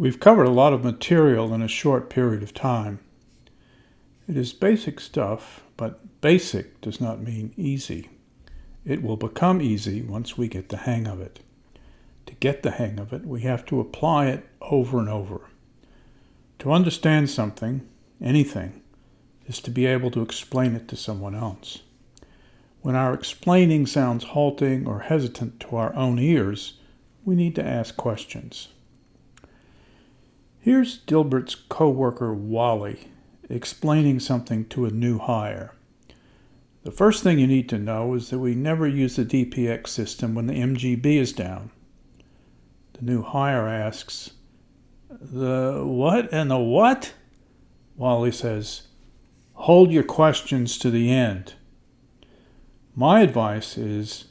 We've covered a lot of material in a short period of time. It is basic stuff, but basic does not mean easy. It will become easy once we get the hang of it. To get the hang of it, we have to apply it over and over. To understand something, anything, is to be able to explain it to someone else. When our explaining sounds halting or hesitant to our own ears, we need to ask questions. Here's Dilbert's co-worker Wally explaining something to a new hire. The first thing you need to know is that we never use the DPX system when the MGB is down. The new hire asks, The what and the what? Wally says, Hold your questions to the end. My advice is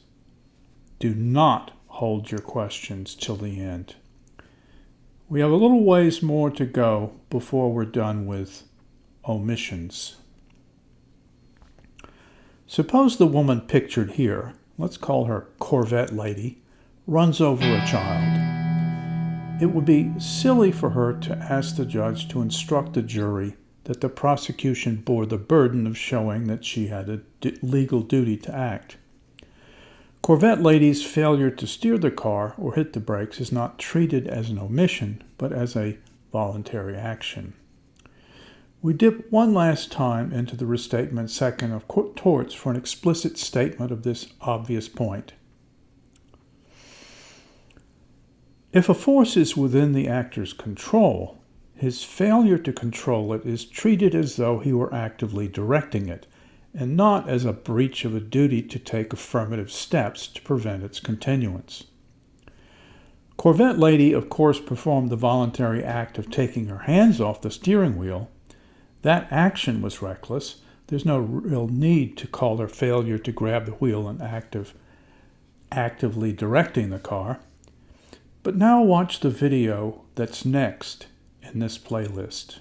do not hold your questions till the end. We have a little ways more to go before we're done with omissions. Suppose the woman pictured here, let's call her Corvette Lady, runs over a child. It would be silly for her to ask the judge to instruct the jury that the prosecution bore the burden of showing that she had a legal duty to act. Corvette Lady's failure to steer the car or hit the brakes is not treated as an omission, but as a voluntary action. We dip one last time into the restatement second of torts for an explicit statement of this obvious point. If a force is within the actor's control, his failure to control it is treated as though he were actively directing it, and not as a breach of a duty to take affirmative steps to prevent its continuance. Corvette Lady, of course, performed the voluntary act of taking her hands off the steering wheel. That action was reckless. There's no real need to call her failure to grab the wheel an act of actively directing the car. But now watch the video that's next in this playlist.